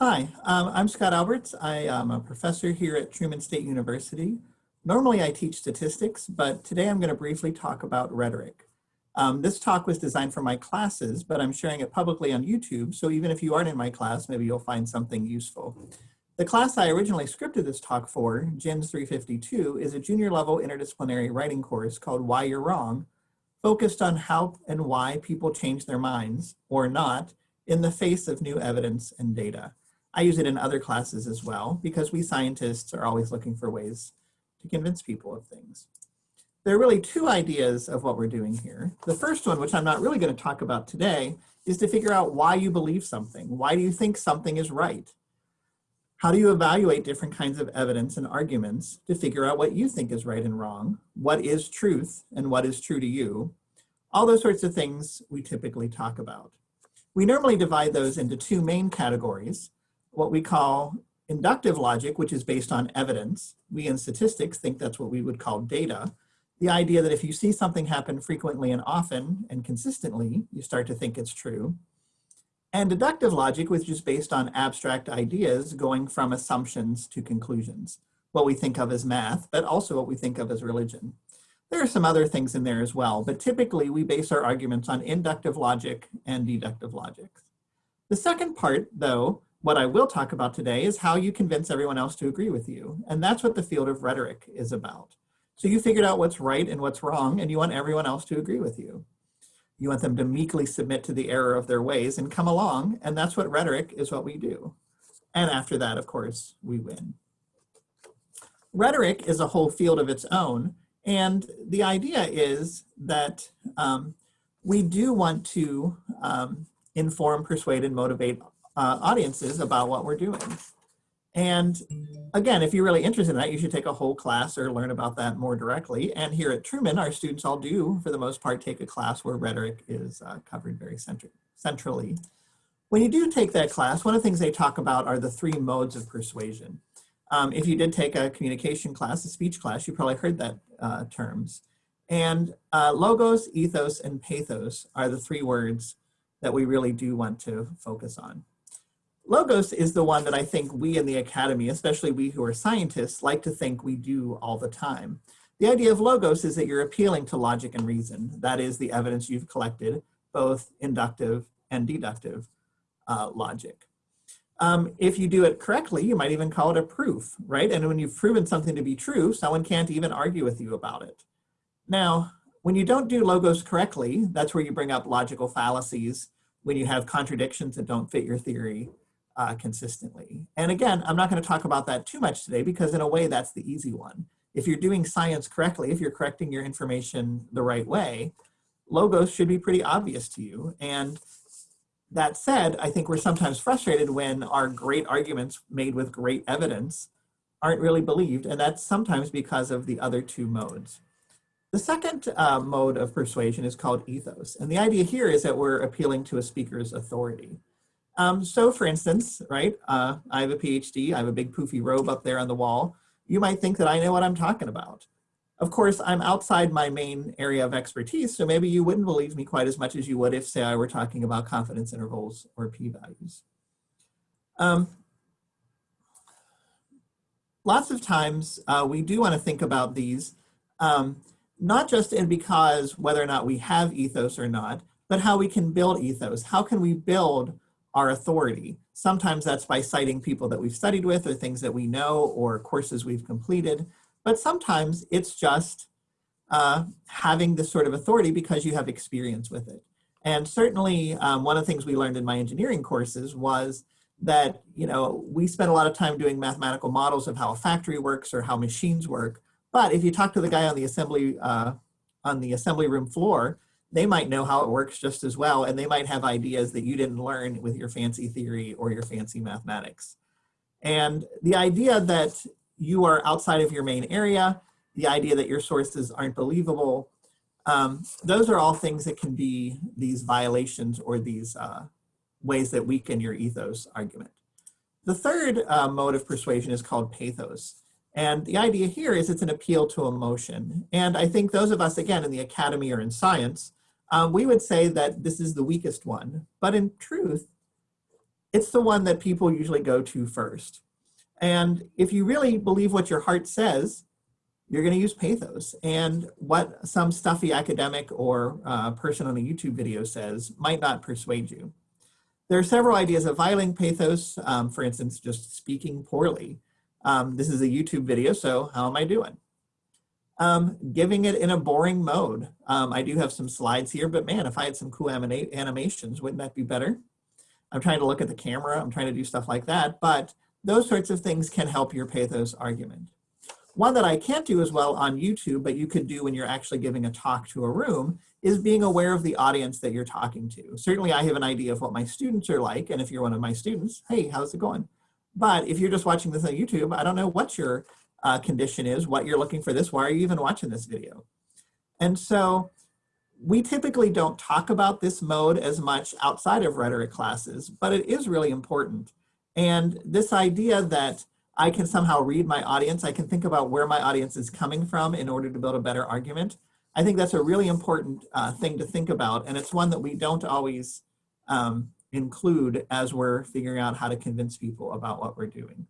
Hi, um, I'm Scott Alberts. I am a professor here at Truman State University. Normally I teach statistics, but today I'm going to briefly talk about rhetoric. Um, this talk was designed for my classes, but I'm sharing it publicly on YouTube, so even if you aren't in my class, maybe you'll find something useful. The class I originally scripted this talk for, GENS 352, is a junior level interdisciplinary writing course called Why You're Wrong, focused on how and why people change their minds, or not, in the face of new evidence and data. I use it in other classes as well because we scientists are always looking for ways to convince people of things. There are really two ideas of what we're doing here. The first one, which I'm not really going to talk about today, is to figure out why you believe something. Why do you think something is right? How do you evaluate different kinds of evidence and arguments to figure out what you think is right and wrong? What is truth and what is true to you? All those sorts of things we typically talk about. We normally divide those into two main categories what we call inductive logic, which is based on evidence. We in statistics think that's what we would call data. The idea that if you see something happen frequently and often and consistently, you start to think it's true. And deductive logic, which is based on abstract ideas going from assumptions to conclusions, what we think of as math, but also what we think of as religion. There are some other things in there as well, but typically we base our arguments on inductive logic and deductive logic. The second part, though, what I will talk about today is how you convince everyone else to agree with you. And that's what the field of rhetoric is about. So you figured out what's right and what's wrong, and you want everyone else to agree with you. You want them to meekly submit to the error of their ways and come along, and that's what rhetoric is what we do. And after that, of course, we win. Rhetoric is a whole field of its own, and the idea is that um, we do want to um, inform, persuade, and motivate uh, audiences about what we're doing. And again, if you're really interested in that, you should take a whole class or learn about that more directly. And here at Truman, our students all do, for the most part, take a class where rhetoric is uh, covered very centrally. When you do take that class, one of the things they talk about are the three modes of persuasion. Um, if you did take a communication class, a speech class, you probably heard that uh, terms. And uh, logos, ethos, and pathos are the three words that we really do want to focus on. Logos is the one that I think we in the academy, especially we who are scientists, like to think we do all the time. The idea of logos is that you're appealing to logic and reason. That is the evidence you've collected, both inductive and deductive uh, logic. Um, if you do it correctly, you might even call it a proof, right? And when you've proven something to be true, someone can't even argue with you about it. Now, when you don't do logos correctly, that's where you bring up logical fallacies, when you have contradictions that don't fit your theory, uh, consistently. And again, I'm not going to talk about that too much today because in a way that's the easy one. If you're doing science correctly, if you're correcting your information the right way, logos should be pretty obvious to you. And that said, I think we're sometimes frustrated when our great arguments made with great evidence aren't really believed, and that's sometimes because of the other two modes. The second uh, mode of persuasion is called ethos, and the idea here is that we're appealing to a speaker's authority. Um, so for instance, right, uh, I have a PhD, I have a big poofy robe up there on the wall. You might think that I know what I'm talking about. Of course, I'm outside my main area of expertise, so maybe you wouldn't believe me quite as much as you would if, say, I were talking about confidence intervals or p-values. Um, lots of times uh, we do want to think about these, um, not just in because whether or not we have ethos or not, but how we can build ethos. How can we build our authority. Sometimes that's by citing people that we've studied with or things that we know or courses we've completed. But sometimes it's just uh, having this sort of authority because you have experience with it. And certainly um, one of the things we learned in my engineering courses was that, you know, we spent a lot of time doing mathematical models of how a factory works or how machines work. But if you talk to the guy on the assembly, uh, on the assembly room floor, they might know how it works just as well, and they might have ideas that you didn't learn with your fancy theory or your fancy mathematics. And the idea that you are outside of your main area, the idea that your sources aren't believable, um, those are all things that can be these violations or these uh, ways that weaken your ethos argument. The third uh, mode of persuasion is called pathos. And the idea here is it's an appeal to emotion. And I think those of us, again, in the academy or in science, um, we would say that this is the weakest one. But in truth, it's the one that people usually go to first. And if you really believe what your heart says, you're going to use pathos. And what some stuffy academic or uh, person on a YouTube video says might not persuade you. There are several ideas of violating pathos, um, for instance, just speaking poorly. Um, this is a YouTube video, so how am I doing? Um, giving it in a boring mode. Um, I do have some slides here, but man, if I had some cool animations, wouldn't that be better? I'm trying to look at the camera, I'm trying to do stuff like that, but those sorts of things can help your pathos argument. One that I can't do as well on YouTube, but you could do when you're actually giving a talk to a room, is being aware of the audience that you're talking to. Certainly I have an idea of what my students are like, and if you're one of my students, hey, how's it going? But if you're just watching this on YouTube, I don't know what your uh, condition is, what you're looking for this, why are you even watching this video? And so we typically don't talk about this mode as much outside of rhetoric classes, but it is really important. And this idea that I can somehow read my audience, I can think about where my audience is coming from in order to build a better argument. I think that's a really important uh, thing to think about. And it's one that we don't always um, include as we're figuring out how to convince people about what we're doing.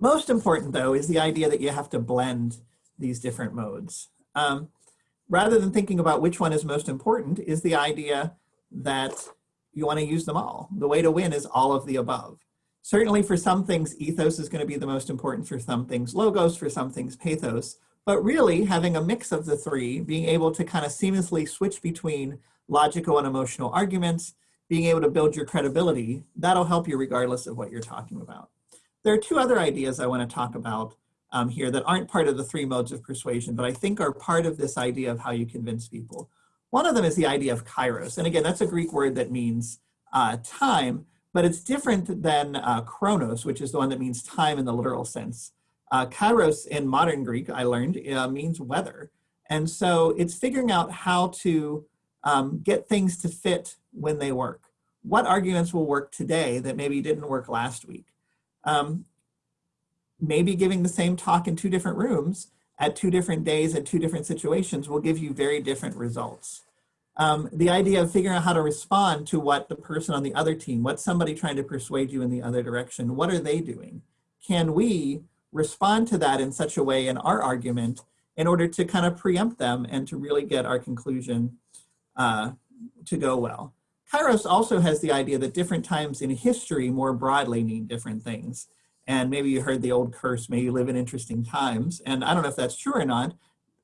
Most important though is the idea that you have to blend these different modes. Um, rather than thinking about which one is most important is the idea that you want to use them all. The way to win is all of the above. Certainly for some things, ethos is going to be the most important, for some things logos, for some things pathos, but really having a mix of the three, being able to kind of seamlessly switch between logical and emotional arguments, being able to build your credibility, that'll help you regardless of what you're talking about. There are two other ideas I want to talk about um, here that aren't part of the three modes of persuasion, but I think are part of this idea of how you convince people. One of them is the idea of kairos. And again, that's a Greek word that means uh, time, but it's different than uh, chronos, which is the one that means time in the literal sense. Uh, kairos in modern Greek, I learned, uh, means weather. And so it's figuring out how to um, get things to fit when they work. What arguments will work today that maybe didn't work last week? Um, maybe giving the same talk in two different rooms at two different days at two different situations will give you very different results. Um, the idea of figuring out how to respond to what the person on the other team, what's somebody trying to persuade you in the other direction, what are they doing? Can we respond to that in such a way in our argument in order to kind of preempt them and to really get our conclusion uh, to go well. Kairos also has the idea that different times in history more broadly mean different things. And maybe you heard the old curse, may you live in interesting times. And I don't know if that's true or not,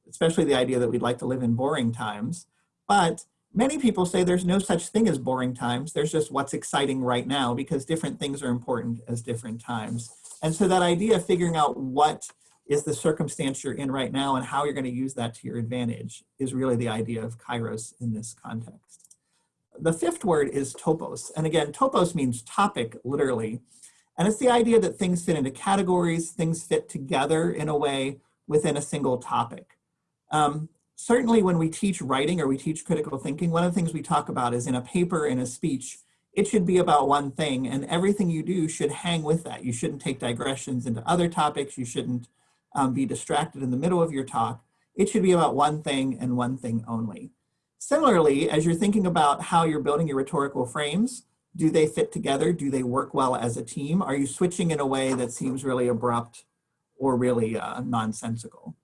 especially the idea that we'd like to live in boring times. But many people say there's no such thing as boring times. There's just what's exciting right now because different things are important as different times. And so that idea of figuring out what is the circumstance you're in right now and how you're going to use that to your advantage is really the idea of kairos in this context. The fifth word is topos. And again, topos means topic, literally. And it's the idea that things fit into categories, things fit together in a way within a single topic. Um, certainly when we teach writing or we teach critical thinking, one of the things we talk about is in a paper, in a speech, it should be about one thing and everything you do should hang with that. You shouldn't take digressions into other topics. You shouldn't um, be distracted in the middle of your talk. It should be about one thing and one thing only. Similarly, as you're thinking about how you're building your rhetorical frames, do they fit together? Do they work well as a team? Are you switching in a way that seems really abrupt or really uh, nonsensical?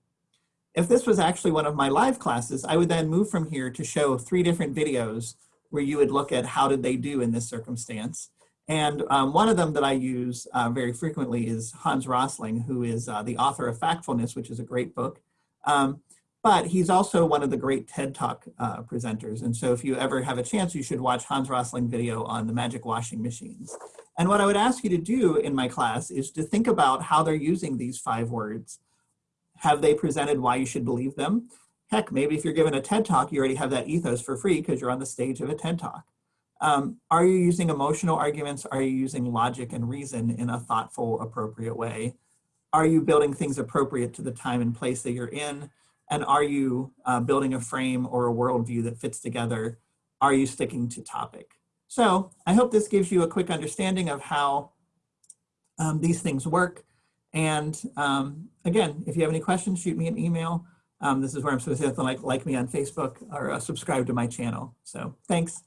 If this was actually one of my live classes, I would then move from here to show three different videos where you would look at how did they do in this circumstance. And um, one of them that I use uh, very frequently is Hans Rosling, who is uh, the author of Factfulness, which is a great book. Um, but he's also one of the great TED Talk uh, presenters. And so if you ever have a chance, you should watch Hans Rosling video on the magic washing machines. And what I would ask you to do in my class is to think about how they're using these five words. Have they presented why you should believe them? Heck, maybe if you're given a TED Talk, you already have that ethos for free because you're on the stage of a TED Talk. Um, are you using emotional arguments? Are you using logic and reason in a thoughtful, appropriate way? Are you building things appropriate to the time and place that you're in? And are you uh, building a frame or a worldview that fits together? Are you sticking to topic? So I hope this gives you a quick understanding of how um, these things work. And um, again, if you have any questions, shoot me an email. Um, this is where I'm supposed to like, like me on Facebook or uh, subscribe to my channel. So thanks.